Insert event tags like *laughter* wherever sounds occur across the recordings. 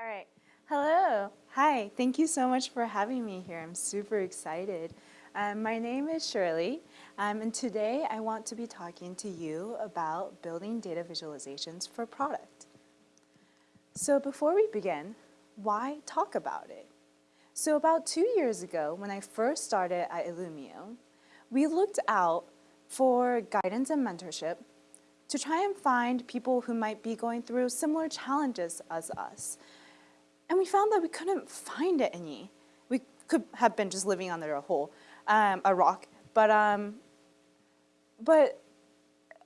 All right. Hello. Hi. Thank you so much for having me here. I'm super excited. Um, my name is Shirley, um, and today I want to be talking to you about building data visualizations for product. So before we begin, why talk about it? So about two years ago, when I first started at Illumio, we looked out for guidance and mentorship to try and find people who might be going through similar challenges as us, and we found that we couldn't find it any. We could have been just living under a hole, um, a rock. But, um, but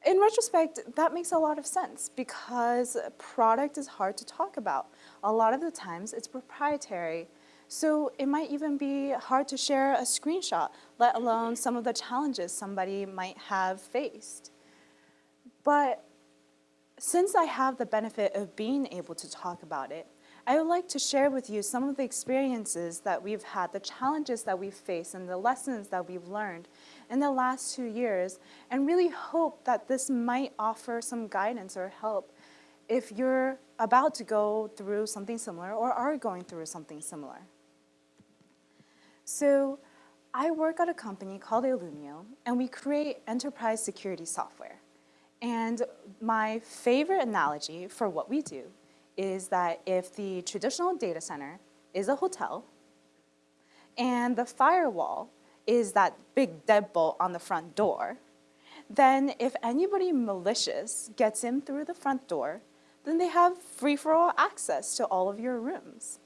in retrospect, that makes a lot of sense because a product is hard to talk about. A lot of the times it's proprietary. So it might even be hard to share a screenshot, let alone some of the challenges somebody might have faced. But since I have the benefit of being able to talk about it, I would like to share with you some of the experiences that we've had, the challenges that we've faced, and the lessons that we've learned in the last two years, and really hope that this might offer some guidance or help if you're about to go through something similar or are going through something similar. So I work at a company called Illumio, and we create enterprise security software. And my favorite analogy for what we do is that if the traditional data center is a hotel and the firewall is that big deadbolt on the front door, then if anybody malicious gets in through the front door, then they have free-for-all access to all of your rooms.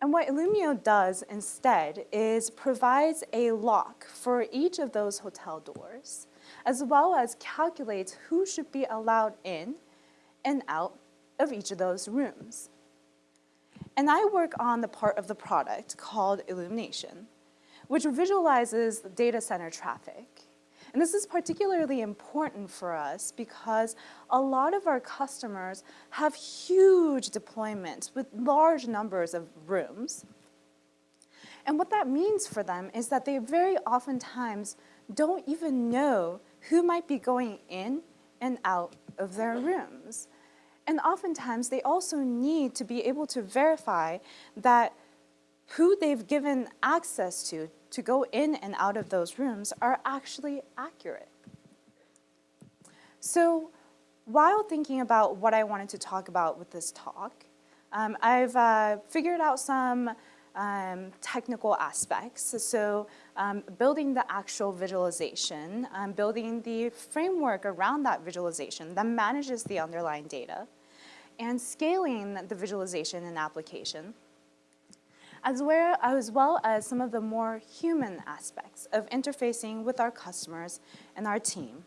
And what Illumio does instead is provides a lock for each of those hotel doors, as well as calculates who should be allowed in and out of each of those rooms. And I work on the part of the product called Illumination, which visualizes data center traffic. And this is particularly important for us because a lot of our customers have huge deployments with large numbers of rooms. And what that means for them is that they very oftentimes don't even know who might be going in and out of their rooms. And oftentimes they also need to be able to verify that who they've given access to to go in and out of those rooms are actually accurate. So while thinking about what I wanted to talk about with this talk, um, I've uh, figured out some um, technical aspects. So um, building the actual visualization, um, building the framework around that visualization that manages the underlying data, and scaling the visualization and application, as well, as well as some of the more human aspects of interfacing with our customers and our team.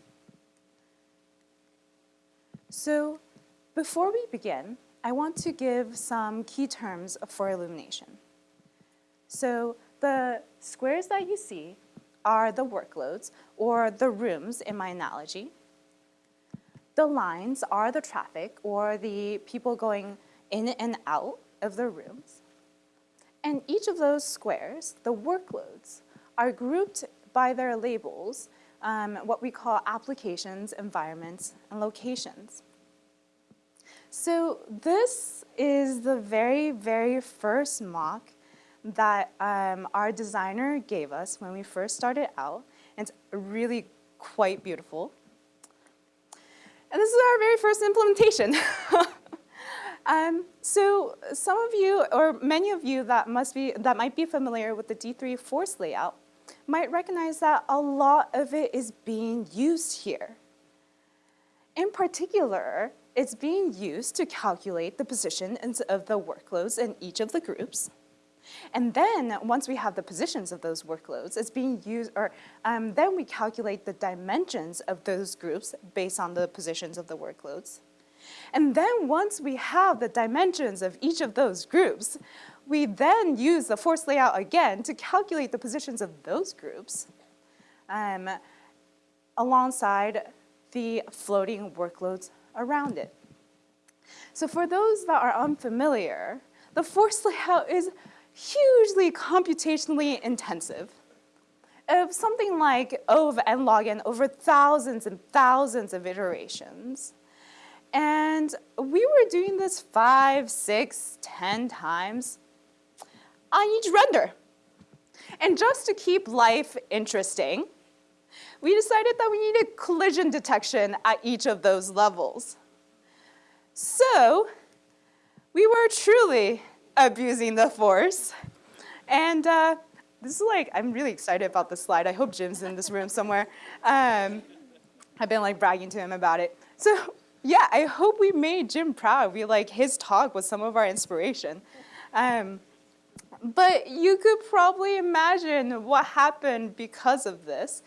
So before we begin, I want to give some key terms for illumination. So the squares that you see are the workloads or the rooms in my analogy. The lines are the traffic or the people going in and out of the rooms. And each of those squares, the workloads, are grouped by their labels, um, what we call applications, environments, and locations. So this is the very, very first mock that um, our designer gave us when we first started out. It's really quite beautiful. And this is our very first implementation. *laughs* um, so some of you, or many of you that, must be, that might be familiar with the D3 force layout might recognize that a lot of it is being used here. In particular, it's being used to calculate the positions of the workloads in each of the groups. And then once we have the positions of those workloads, it's being used, or um, then we calculate the dimensions of those groups based on the positions of the workloads. And then once we have the dimensions of each of those groups, we then use the force layout again to calculate the positions of those groups um, alongside the floating workloads around it. So for those that are unfamiliar, the force layout is hugely computationally intensive of something like O of n log n over thousands and thousands of iterations. And we were doing this five, six, ten times on each render. And just to keep life interesting, we decided that we needed collision detection at each of those levels. So we were truly abusing the force. And uh, this is like, I'm really excited about this slide. I hope Jim's in this room somewhere. Um, I've been like bragging to him about it. So yeah, I hope we made Jim proud. We like, his talk was some of our inspiration. Um, but you could probably imagine what happened because of this.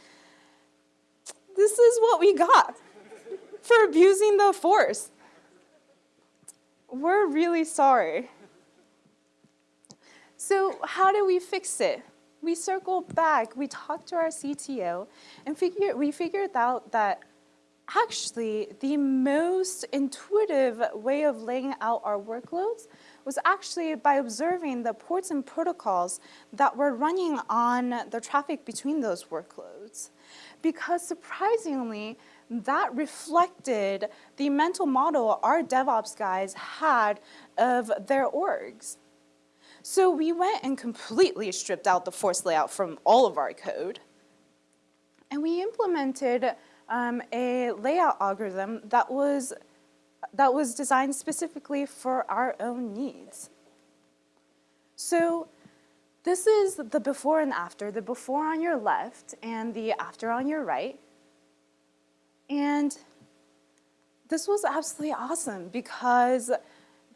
This is what we got for abusing the force. We're really sorry. So how do we fix it? We circled back, we talked to our CTO, and figure, we figured out that actually the most intuitive way of laying out our workloads was actually by observing the ports and protocols that were running on the traffic between those workloads. Because surprisingly, that reflected the mental model our DevOps guys had of their orgs. So we went and completely stripped out the force layout from all of our code. And we implemented um, a layout algorithm that was, that was designed specifically for our own needs. So this is the before and after, the before on your left and the after on your right. And this was absolutely awesome because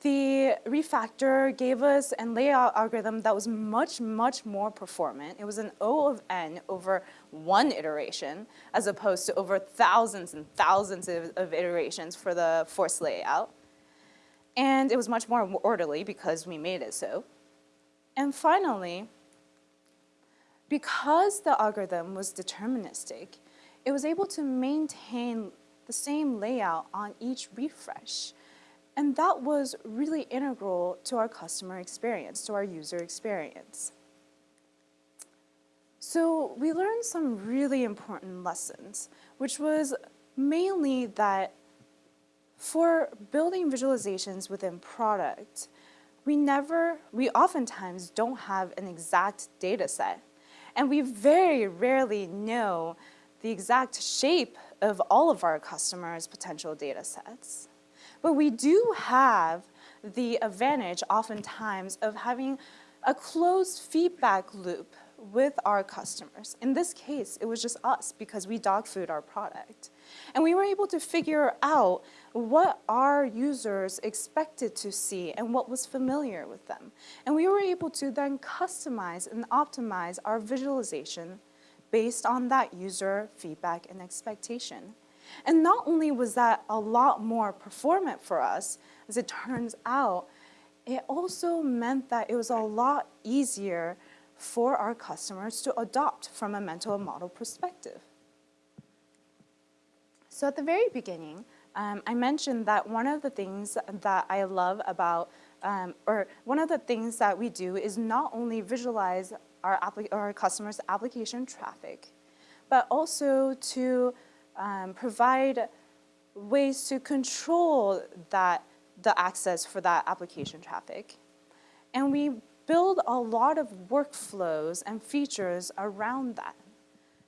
the refactor gave us a layout algorithm that was much, much more performant. It was an O of n over one iteration, as opposed to over thousands and thousands of, of iterations for the force layout. And it was much more orderly because we made it so. And finally, because the algorithm was deterministic, it was able to maintain the same layout on each refresh. And that was really integral to our customer experience, to our user experience. So we learned some really important lessons, which was mainly that for building visualizations within product, we never, we oftentimes don't have an exact data set. And we very rarely know the exact shape of all of our customers' potential data sets. But we do have the advantage oftentimes of having a closed feedback loop with our customers. In this case, it was just us because we dog food our product. And we were able to figure out what our users expected to see and what was familiar with them. And we were able to then customize and optimize our visualization based on that user feedback and expectation. And not only was that a lot more performant for us, as it turns out, it also meant that it was a lot easier for our customers to adopt from a mental model perspective. So at the very beginning, um, I mentioned that one of the things that I love about, um, or one of the things that we do is not only visualize our, our customers' application traffic, but also to um, provide ways to control that, the access for that application traffic. And we build a lot of workflows and features around that.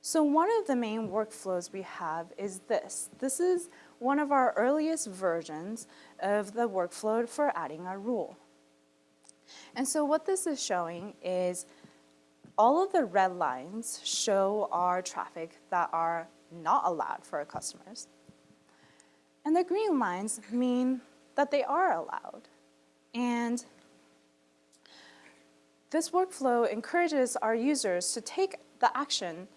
So one of the main workflows we have is this. This is one of our earliest versions of the workflow for adding a rule. And so what this is showing is all of the red lines show our traffic that are not allowed for our customers. And the green lines mean that they are allowed. And this workflow encourages our users to take the action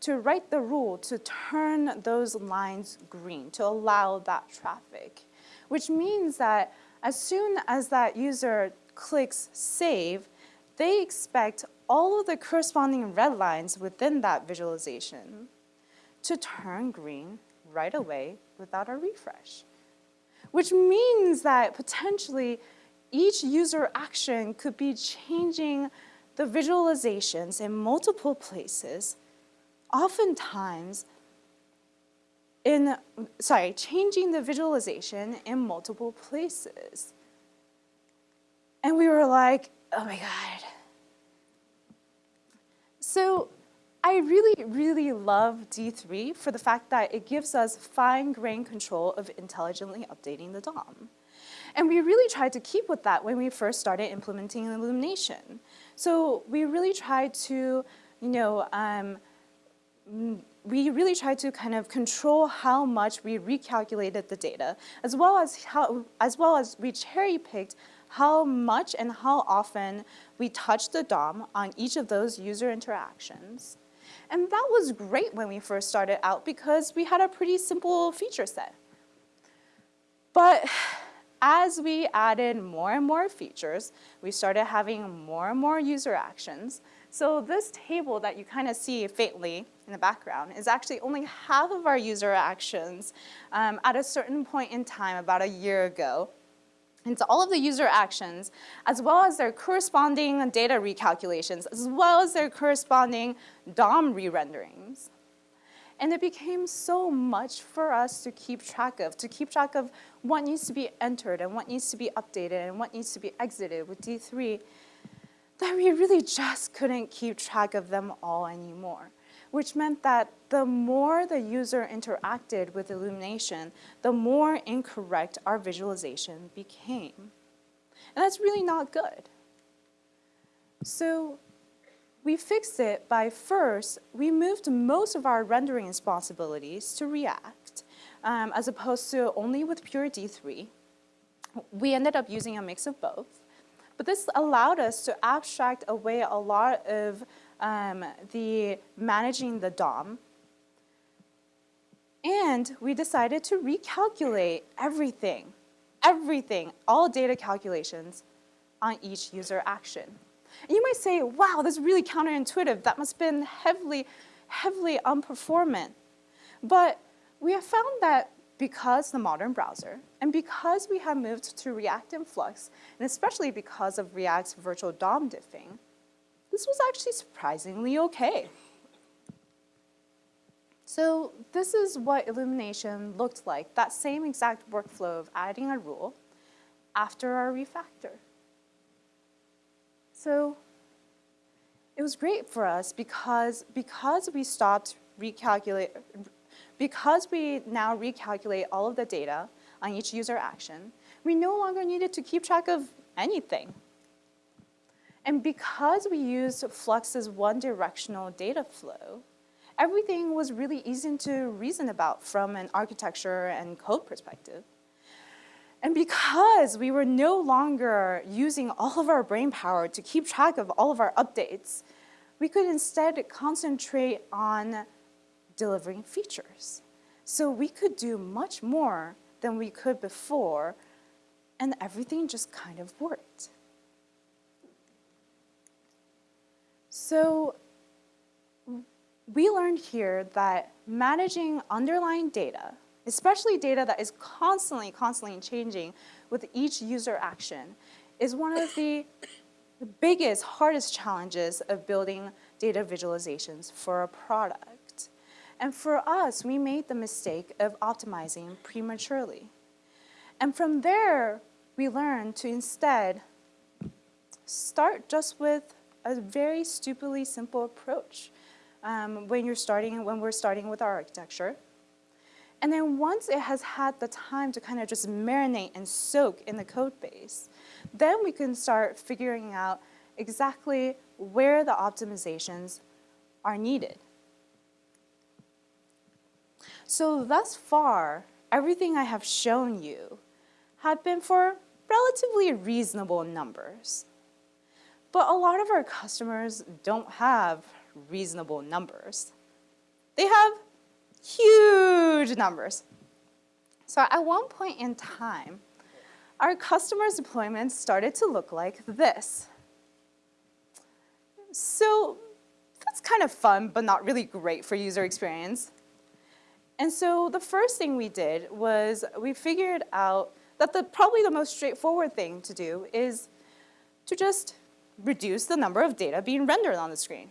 to write the rule to turn those lines green, to allow that traffic, which means that as soon as that user clicks save, they expect all of the corresponding red lines within that visualization to turn green right away without a refresh. Which means that potentially each user action could be changing the visualizations in multiple places, oftentimes in, sorry, changing the visualization in multiple places. And we were like, oh my God. So I really, really love D3 for the fact that it gives us fine-grained control of intelligently updating the DOM. And we really tried to keep with that when we first started implementing Illumination. So we really tried to, you know, um, we really tried to kind of control how much we recalculated the data, as well as how, as well as we cherry picked how much and how often we touched the DOM on each of those user interactions. And that was great when we first started out because we had a pretty simple feature set. But as we added more and more features, we started having more and more user actions. So this table that you kind of see faintly in the background is actually only half of our user actions um, at a certain point in time about a year ago. So all of the user actions, as well as their corresponding data recalculations, as well as their corresponding DOM re-renderings. And it became so much for us to keep track of, to keep track of what needs to be entered and what needs to be updated and what needs to be exited with D3 that we really just couldn't keep track of them all anymore, which meant that the more the user interacted with Illumination, the more incorrect our visualization became. And that's really not good. So we fixed it by first, we moved most of our rendering responsibilities to React, um, as opposed to only with pure D3. We ended up using a mix of both. But this allowed us to abstract away a lot of um, the managing the DOM. And we decided to recalculate everything, everything, all data calculations on each user action. And you might say, wow, this is really counterintuitive. That must have been heavily, heavily unperformant. But we have found that because the modern browser, and because we have moved to React and Flux, and especially because of React's virtual DOM diffing, this was actually surprisingly okay. So this is what Illumination looked like, that same exact workflow of adding a rule after our refactor. So it was great for us because, because we stopped recalculate, because we now recalculate all of the data on each user action, we no longer needed to keep track of anything. And because we used Flux's one-directional data flow, everything was really easy to reason about from an architecture and code perspective. And because we were no longer using all of our brain power to keep track of all of our updates, we could instead concentrate on delivering features. So we could do much more than we could before, and everything just kind of worked. So we learned here that managing underlying data, especially data that is constantly, constantly changing with each user action, is one of the biggest, hardest challenges of building data visualizations for a product. And for us, we made the mistake of optimizing prematurely. And from there, we learned to instead start just with a very stupidly simple approach um, when you're starting, when we're starting with our architecture. And then once it has had the time to kind of just marinate and soak in the code base, then we can start figuring out exactly where the optimizations are needed. So thus far, everything I have shown you had been for relatively reasonable numbers. But a lot of our customers don't have reasonable numbers. They have huge numbers. So at one point in time, our customers' deployments started to look like this. So that's kind of fun, but not really great for user experience. And so the first thing we did was we figured out that the, probably the most straightforward thing to do is to just reduce the number of data being rendered on the screen.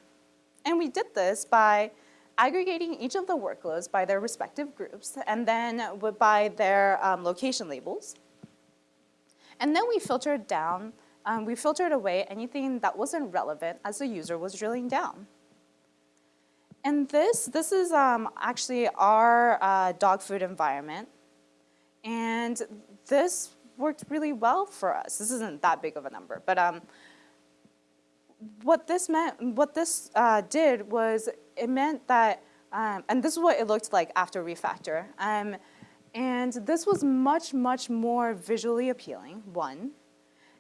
And we did this by aggregating each of the workloads by their respective groups and then by their um, location labels. And then we filtered down, um, we filtered away anything that wasn't relevant as the user was drilling down. And this, this is um, actually our uh, dog food environment. And this worked really well for us. This isn't that big of a number, but um, what this meant, what this uh, did was it meant that, um, and this is what it looked like after refactor. Um, and this was much, much more visually appealing, one.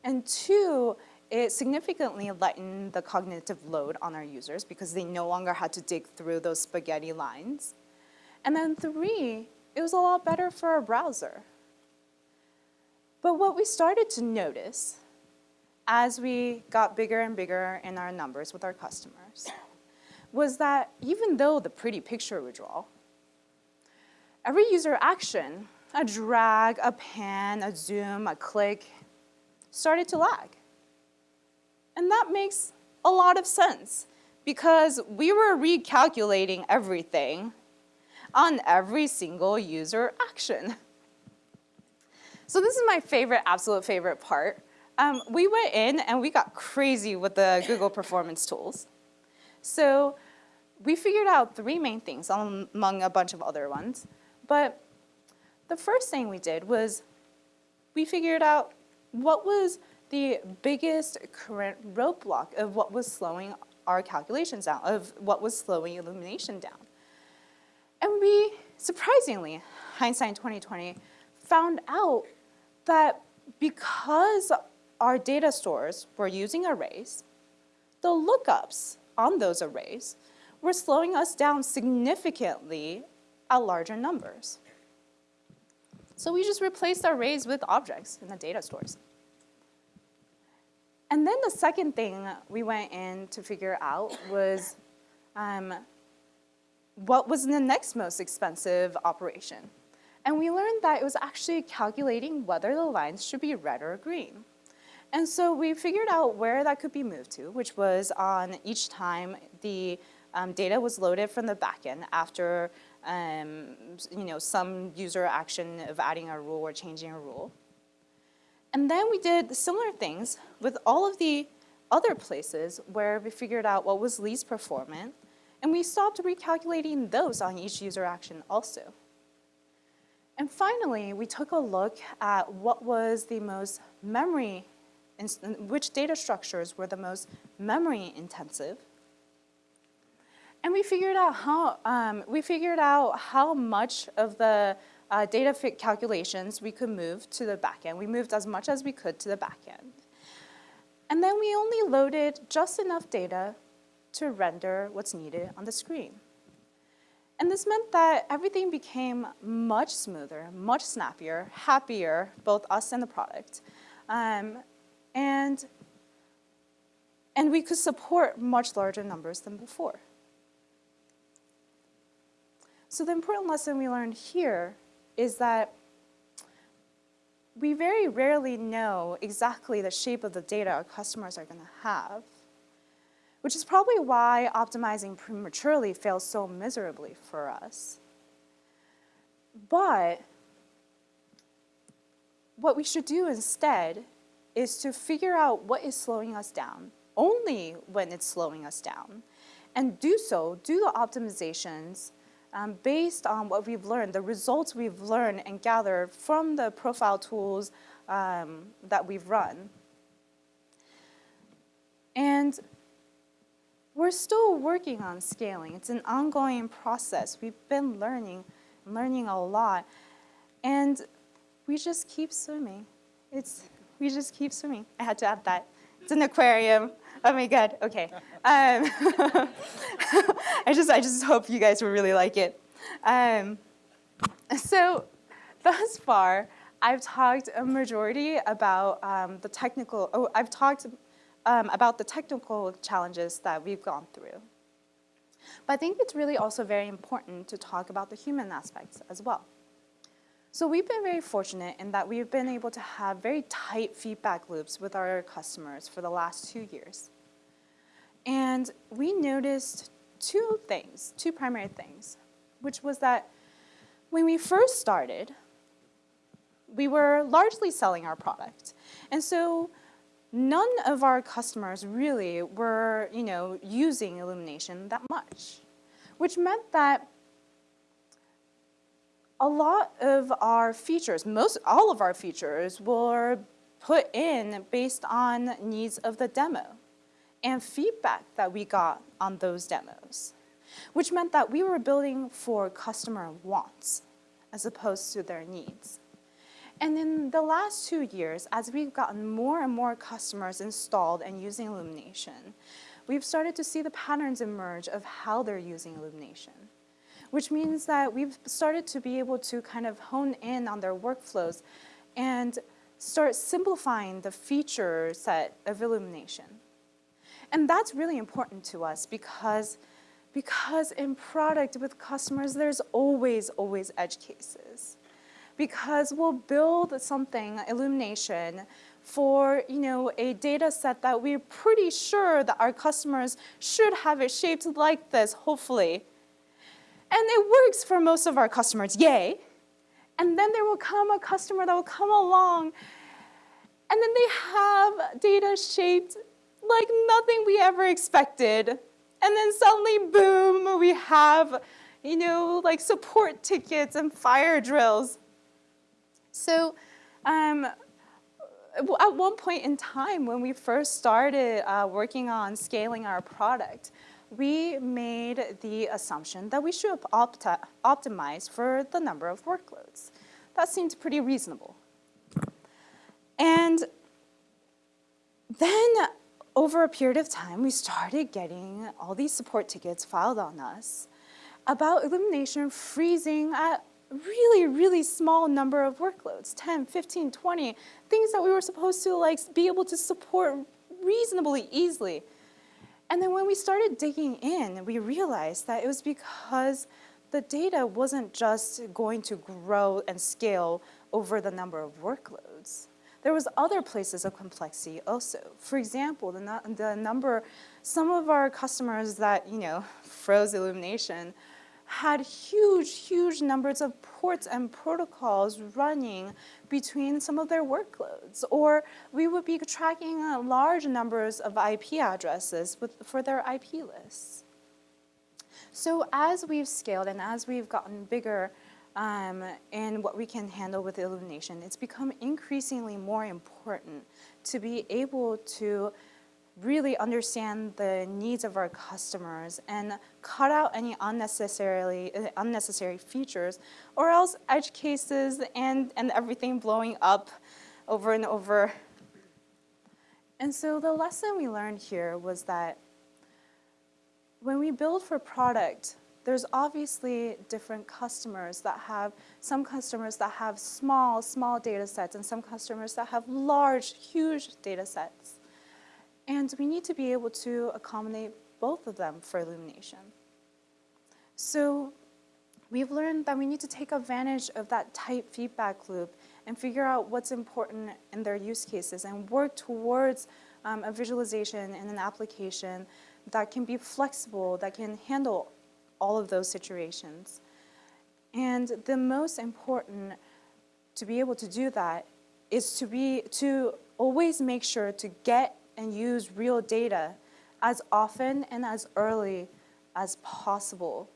And two, it significantly lightened the cognitive load on our users because they no longer had to dig through those spaghetti lines. And then three, it was a lot better for our browser. But what we started to notice as we got bigger and bigger in our numbers with our customers was that even though the pretty picture would draw, every user action, a drag, a pan, a zoom, a click, started to lag. And that makes a lot of sense because we were recalculating everything on every single user action. So this is my favorite, absolute favorite part. Um, we went in and we got crazy with the Google performance tools. So we figured out three main things among a bunch of other ones. But the first thing we did was we figured out what was the biggest current roadblock of what was slowing our calculations down, of what was slowing illumination down. And we, surprisingly, hindsight 2020, found out that because our data stores were using arrays, the lookups on those arrays were slowing us down significantly at larger numbers. So we just replaced arrays with objects in the data stores. And then the second thing we went in to figure out was um, what was the next most expensive operation. And we learned that it was actually calculating whether the lines should be red or green. And so we figured out where that could be moved to, which was on each time the um, data was loaded from the backend after um, you know, some user action of adding a rule or changing a rule. And then we did similar things with all of the other places where we figured out what was least performant, and we stopped recalculating those on each user action also. And finally, we took a look at what was the most memory, which data structures were the most memory intensive. And we figured out how, um, we figured out how much of the uh, data fit calculations we could move to the backend. We moved as much as we could to the backend. And then we only loaded just enough data to render what's needed on the screen. And this meant that everything became much smoother, much snappier, happier, both us and the product. Um, and, and we could support much larger numbers than before. So the important lesson we learned here is that we very rarely know exactly the shape of the data our customers are going to have, which is probably why optimizing prematurely fails so miserably for us. But what we should do instead is to figure out what is slowing us down, only when it's slowing us down, and do so, do the optimizations um, based on what we've learned, the results we've learned and gathered from the profile tools um, that we've run. And we're still working on scaling. It's an ongoing process. We've been learning, learning a lot. And we just keep swimming. It's, we just keep swimming. I had to add that. It's an aquarium. Oh my God, okay. Um, *laughs* I, just, I just hope you guys will really like it. Um, so thus far, I've talked a majority about um, the technical, oh, I've talked um, about the technical challenges that we've gone through. But I think it's really also very important to talk about the human aspects as well. So we've been very fortunate in that we've been able to have very tight feedback loops with our customers for the last two years. And we noticed two things, two primary things, which was that when we first started, we were largely selling our product. And so none of our customers really were, you know, using illumination that much, which meant that a lot of our features, most all of our features were put in based on needs of the demo and feedback that we got on those demos, which meant that we were building for customer wants as opposed to their needs. And in the last two years, as we've gotten more and more customers installed and using illumination, we've started to see the patterns emerge of how they're using illumination, which means that we've started to be able to kind of hone in on their workflows and start simplifying the feature set of illumination. And that's really important to us because, because in product with customers, there's always, always edge cases. Because we'll build something, illumination, for you know, a data set that we're pretty sure that our customers should have it shaped like this, hopefully. And it works for most of our customers, yay. And then there will come a customer that will come along and then they have data shaped like nothing we ever expected. And then suddenly, boom, we have, you know, like support tickets and fire drills. So um, at one point in time when we first started uh, working on scaling our product, we made the assumption that we should opti optimize for the number of workloads. That seemed pretty reasonable. And then over a period of time, we started getting all these support tickets filed on us about Illumination freezing at really, really small number of workloads, 10, 15, 20, things that we were supposed to like be able to support reasonably easily. And then when we started digging in, we realized that it was because the data wasn't just going to grow and scale over the number of workloads. There was other places of complexity also. For example, the, the number, some of our customers that, you know, froze illumination had huge, huge numbers of ports and protocols running between some of their workloads. Or we would be tracking uh, large numbers of IP addresses with, for their IP lists. So as we've scaled and as we've gotten bigger, um, what we can handle with illumination, it's become increasingly more important to be able to really understand the needs of our customers and cut out any unnecessarily uh, unnecessary features or else edge cases and, and everything blowing up over and over. And so the lesson we learned here was that when we build for product, there's obviously different customers that have, some customers that have small, small data sets and some customers that have large, huge data sets. And we need to be able to accommodate both of them for illumination. So we've learned that we need to take advantage of that tight feedback loop and figure out what's important in their use cases and work towards um, a visualization and an application that can be flexible, that can handle all of those situations. And the most important to be able to do that is to be to always make sure to get and use real data as often and as early as possible.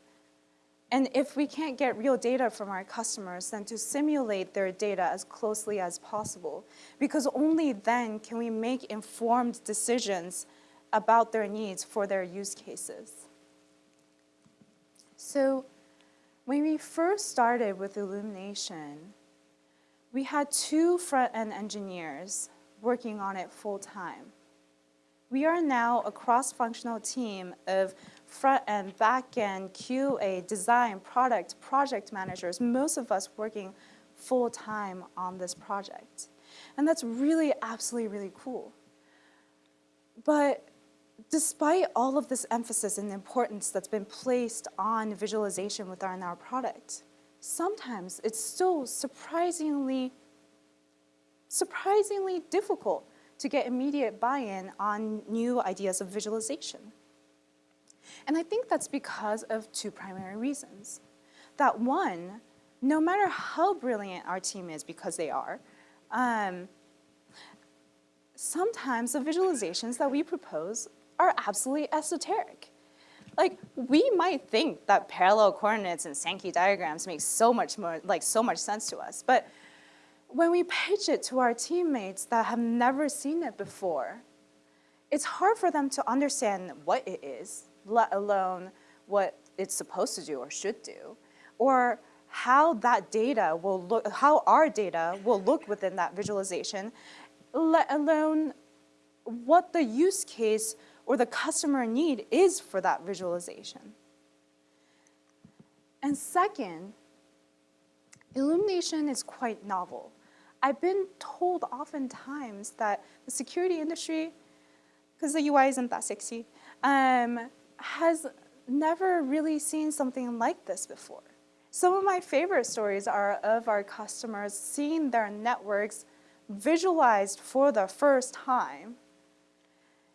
And if we can't get real data from our customers, then to simulate their data as closely as possible, because only then can we make informed decisions about their needs for their use cases. So when we first started with illumination, we had two front-end engineers working on it full-time. We are now a cross-functional team of front-end, back-end, QA, design, product, project managers, most of us working full-time on this project. And that's really absolutely really cool. But despite all of this emphasis and importance that's been placed on visualization within our product, sometimes it's still surprisingly, surprisingly difficult to get immediate buy-in on new ideas of visualization. And I think that's because of two primary reasons. That one, no matter how brilliant our team is, because they are, um, sometimes the visualizations that we propose are absolutely esoteric. Like, we might think that parallel coordinates and Sankey diagrams make so much more, like so much sense to us, but when we pitch it to our teammates that have never seen it before, it's hard for them to understand what it is, let alone what it's supposed to do or should do, or how that data will look, how our data will look within that visualization, let alone what the use case or the customer need is for that visualization. And second, illumination is quite novel. I've been told oftentimes that the security industry, because the UI isn't that sexy, um, has never really seen something like this before. Some of my favorite stories are of our customers seeing their networks visualized for the first time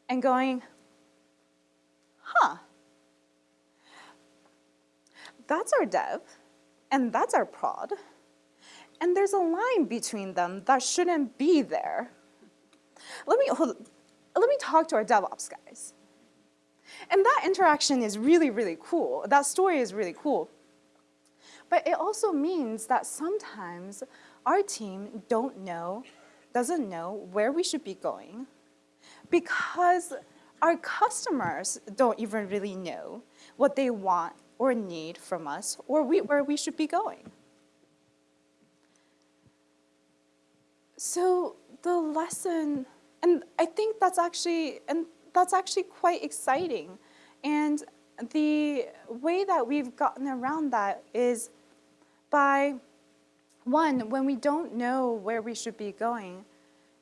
and going, huh, that's our dev, and that's our prod, and there's a line between them that shouldn't be there. Let me, hold, let me talk to our DevOps guys. And that interaction is really, really cool. That story is really cool. But it also means that sometimes our team don't know, doesn't know where we should be going because our customers don't even really know what they want or need from us or we, where we should be going. So the lesson, and I think that's actually, and that's actually quite exciting. And the way that we've gotten around that is by, one, when we don't know where we should be going,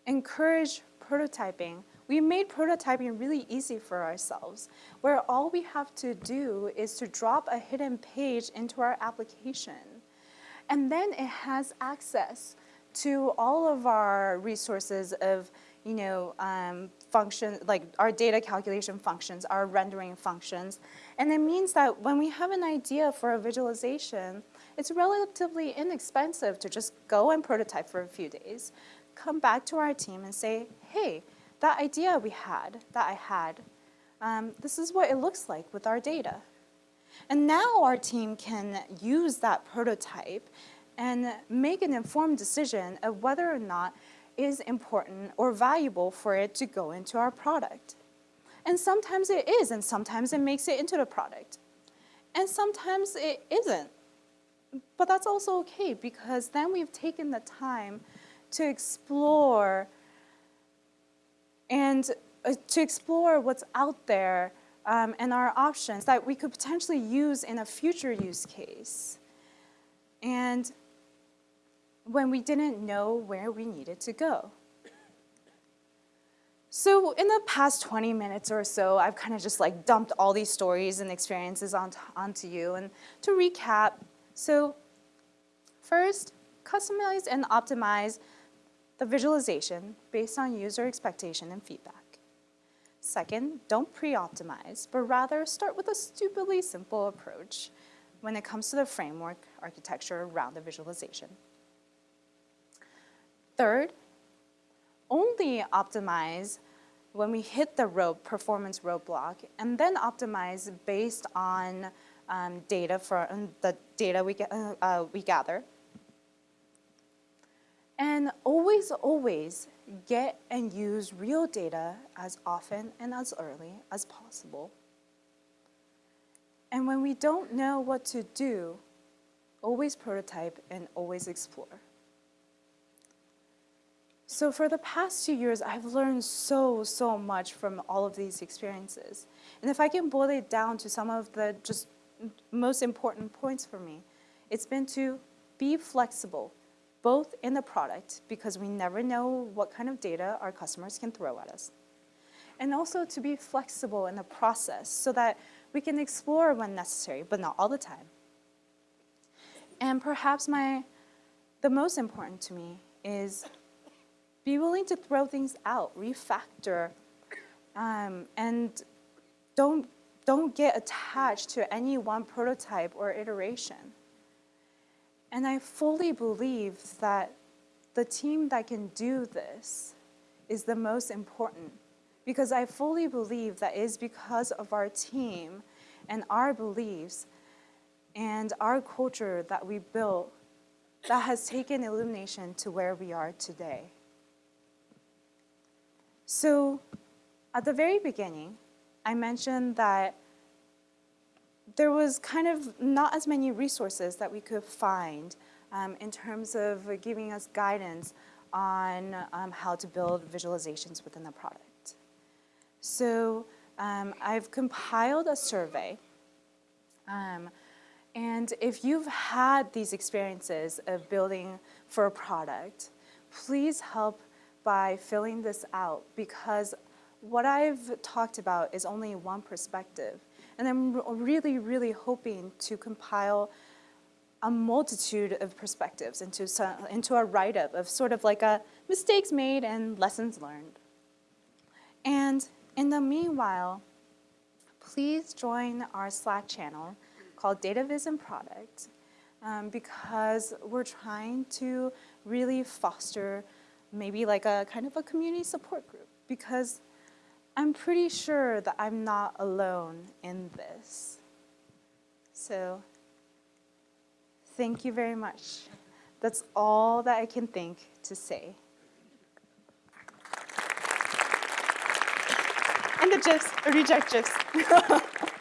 encourage prototyping. We made prototyping really easy for ourselves, where all we have to do is to drop a hidden page into our application. And then it has access to all of our resources of, you know, um, function, like our data calculation functions, our rendering functions. And it means that when we have an idea for a visualization, it's relatively inexpensive to just go and prototype for a few days, come back to our team and say, hey, that idea we had, that I had, um, this is what it looks like with our data. And now our team can use that prototype and make an informed decision of whether or not is important or valuable for it to go into our product. And sometimes it is, and sometimes it makes it into the product. And sometimes it isn't. But that's also okay because then we've taken the time to explore and uh, to explore what's out there um, and our options that we could potentially use in a future use case. And when we didn't know where we needed to go. So in the past 20 minutes or so, I've kind of just like dumped all these stories and experiences onto, onto you. And to recap, so first, customize and optimize the visualization based on user expectation and feedback. Second, don't pre-optimize, but rather start with a stupidly simple approach when it comes to the framework architecture around the visualization. Third, only optimize when we hit the road, performance roadblock, and then optimize based on um, data for um, the data we, uh, uh, we gather. And always, always get and use real data as often and as early as possible. And when we don't know what to do, always prototype and always explore. So for the past two years, I've learned so, so much from all of these experiences. And if I can boil it down to some of the just most important points for me, it's been to be flexible, both in the product, because we never know what kind of data our customers can throw at us, and also to be flexible in the process so that we can explore when necessary, but not all the time. And perhaps my, the most important to me is be willing to throw things out, refactor, um, and don't don't get attached to any one prototype or iteration. And I fully believe that the team that can do this is the most important because I fully believe that is because of our team and our beliefs and our culture that we built that has taken illumination to where we are today. So at the very beginning, I mentioned that there was kind of not as many resources that we could find um, in terms of giving us guidance on um, how to build visualizations within the product. So um, I've compiled a survey um, and if you've had these experiences of building for a product, please help by filling this out because what I've talked about is only one perspective. And I'm really, really hoping to compile a multitude of perspectives into, some, into a write-up of sort of like a mistakes made and lessons learned. And in the meanwhile, please join our Slack channel called Data Vision Product um, because we're trying to really foster maybe like a kind of a community support group because I'm pretty sure that I'm not alone in this. So thank you very much. That's all that I can think to say. And the GIFs, reject GIFs. *laughs*